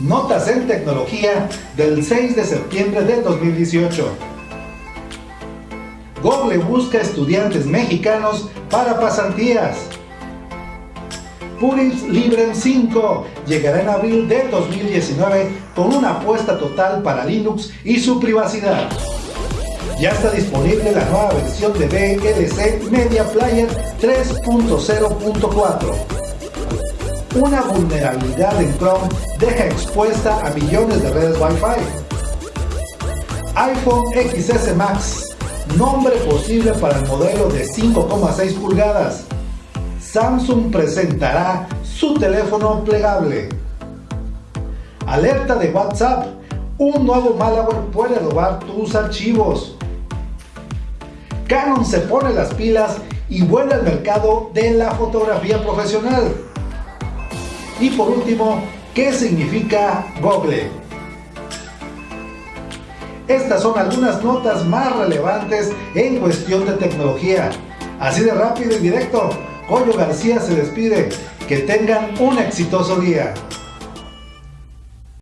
Notas en tecnología del 6 de septiembre de 2018. Google busca estudiantes mexicanos para pasantías. Purins Librem 5 llegará en abril de 2019 con una apuesta total para Linux y su privacidad. Ya está disponible la nueva versión de VLC Media Player 3.0.4 una vulnerabilidad en Chrome deja expuesta a millones de redes Wi-Fi. iPhone XS Max, nombre posible para el modelo de 5,6 pulgadas. Samsung presentará su teléfono plegable. Alerta de WhatsApp, un nuevo malware puede robar tus archivos. Canon se pone las pilas y vuelve al mercado de la fotografía profesional. Y por último, ¿qué significa Google? Estas son algunas notas más relevantes en cuestión de tecnología. Así de rápido y directo, Goyo García se despide. Que tengan un exitoso día.